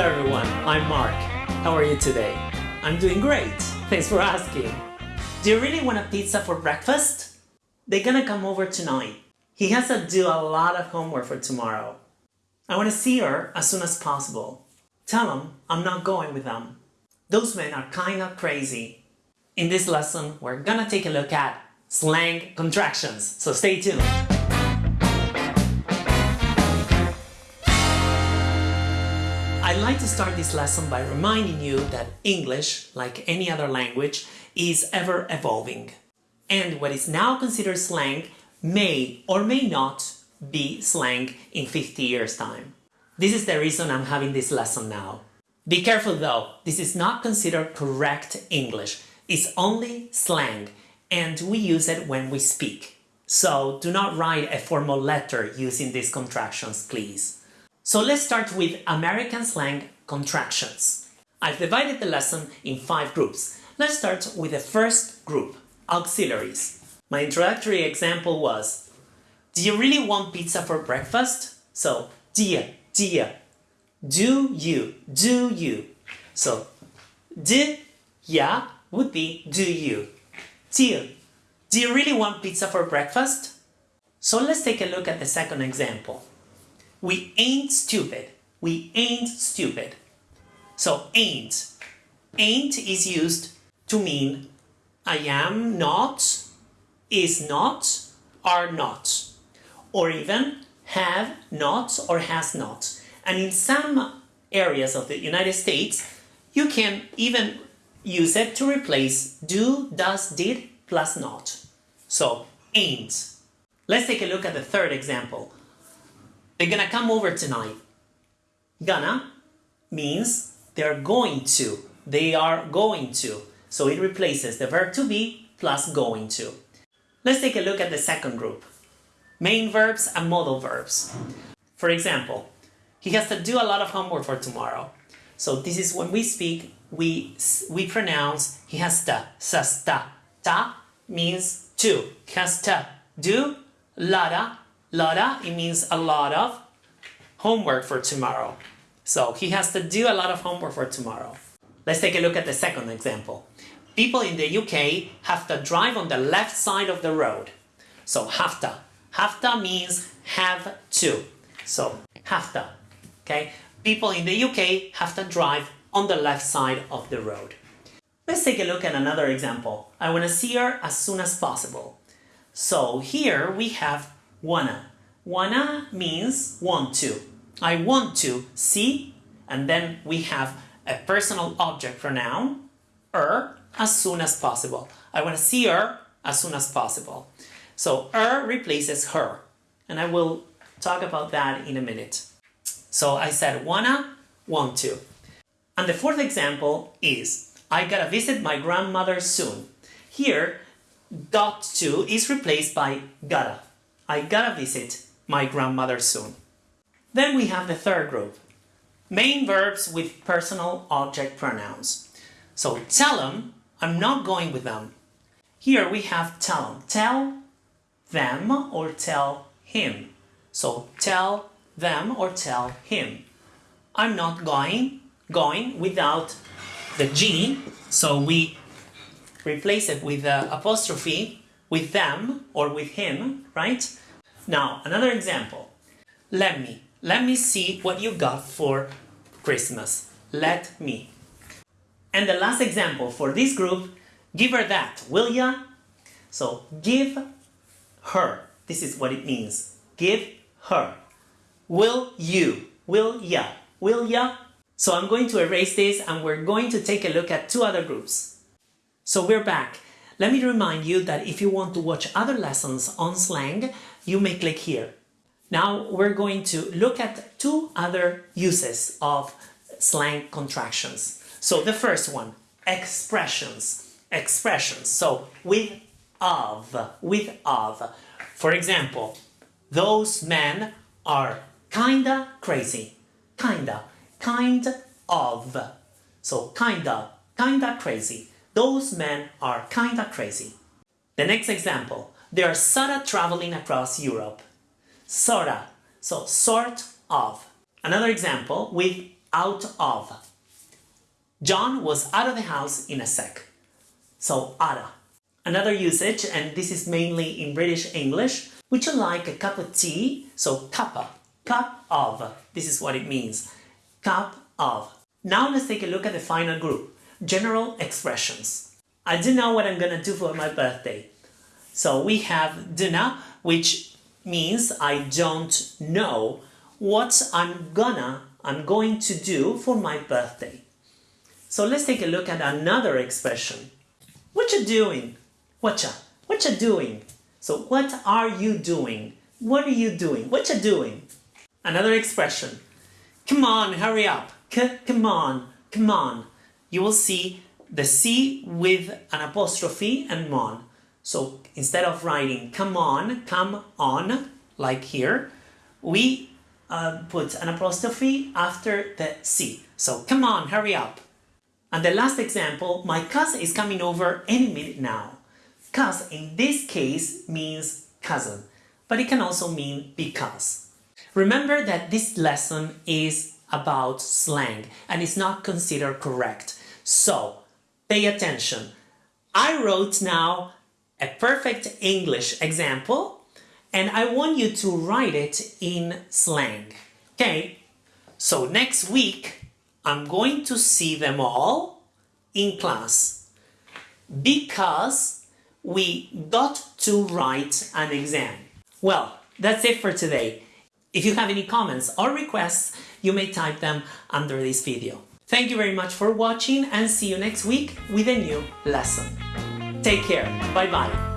Hello everyone, I'm Mark. How are you today? I'm doing great, thanks for asking. Do you really want a pizza for breakfast? They're gonna come over tonight. He has to do a lot of homework for tomorrow. I want to see her as soon as possible. Tell him I'm not going with them. Those men are kinda crazy. In this lesson, we're gonna take a look at slang contractions, so stay tuned. I'd like to start this lesson by reminding you that English, like any other language, is ever evolving. And what is now considered slang may or may not be slang in 50 years time. This is the reason I'm having this lesson now. Be careful though, this is not considered correct English. It's only slang and we use it when we speak. So do not write a formal letter using these contractions, please. So let's start with American slang contractions. I've divided the lesson in five groups. Let's start with the first group, auxiliaries. My introductory example was, do you really want pizza for breakfast? So, dia, dia. Do you, do you. So, do, ya would be do you. Dia, do you really want pizza for breakfast? So let's take a look at the second example. We ain't stupid. We ain't stupid. So ain't. Ain't is used to mean I am not, is not, are not. Or even have not or has not. And in some areas of the United States, you can even use it to replace do, does, did plus not. So ain't. Let's take a look at the third example. They're gonna come over tonight. Gonna means they're going to. They are going to. So it replaces the verb to be plus going to. Let's take a look at the second group. Main verbs and modal verbs. For example, he has to do a lot of homework for tomorrow. So this is when we speak, we, we pronounce he has to, sas ta. Ta means to, has to do, lada Lotta, it means a lot of homework for tomorrow. So he has to do a lot of homework for tomorrow. Let's take a look at the second example. People in the UK have to drive on the left side of the road. So have to. Have to means have to. So have to. Okay? People in the UK have to drive on the left side of the road. Let's take a look at another example. I want to see her as soon as possible. So here we have wanna. Wanna means want to. I want to see, and then we have a personal object pronoun, er, as soon as possible. I want to see her as soon as possible. So er replaces her, and I will talk about that in a minute. So I said wanna, want to. And the fourth example is, I gotta visit my grandmother soon. Here, got to is replaced by gotta. I gotta visit my grandmother soon. Then we have the third group. Main verbs with personal object pronouns. So tell them, I'm not going with them. Here we have tell them. Tell them or tell him. So tell them or tell him. I'm not going, going without the G, so we replace it with the apostrophe with them or with him, right? Now, another example. Let me. Let me see what you got for Christmas. Let me. And the last example for this group, give her that, will ya? So, give her. This is what it means. Give her. Will you? Will ya? Will ya? So I'm going to erase this and we're going to take a look at two other groups. So we're back. Let me remind you that if you want to watch other lessons on slang, you may click here. Now we're going to look at two other uses of slang contractions. So the first one, expressions. Expressions. So with of, with of. For example, those men are kinda crazy. Kinda, kind of. So kinda, kinda crazy. Those men are kinda crazy. The next example, they are sorta traveling across Europe. Sorta, so sort of. Another example with out of. John was out of the house in a sec. So, outta. Another usage, and this is mainly in British English, would you like a cup of tea? So, cuppa, cup of. This is what it means. Cup of. Now let's take a look at the final group. General expressions. I do know what I'm gonna do for my birthday. So we have dunna, which means I don't know what I'm gonna, I'm going to do for my birthday. So let's take a look at another expression. What you doing? Whatcha? What you doing? So what are you doing? What are you doing? What you doing? Another expression. Come on, hurry up. C come on, come on. You will see the C with an apostrophe and mon. So instead of writing come on, come on, like here, we uh, put an apostrophe after the C. So come on, hurry up. And the last example, my cousin is coming over any minute now. Cuz in this case means cousin, but it can also mean because. Remember that this lesson is about slang and is not considered correct. So pay attention. I wrote now a perfect English example and I want you to write it in slang. Okay? So next week I'm going to see them all in class because we got to write an exam. Well, that's it for today. If you have any comments or requests, you may type them under this video. Thank you very much for watching and see you next week with a new lesson. Take care. Bye bye.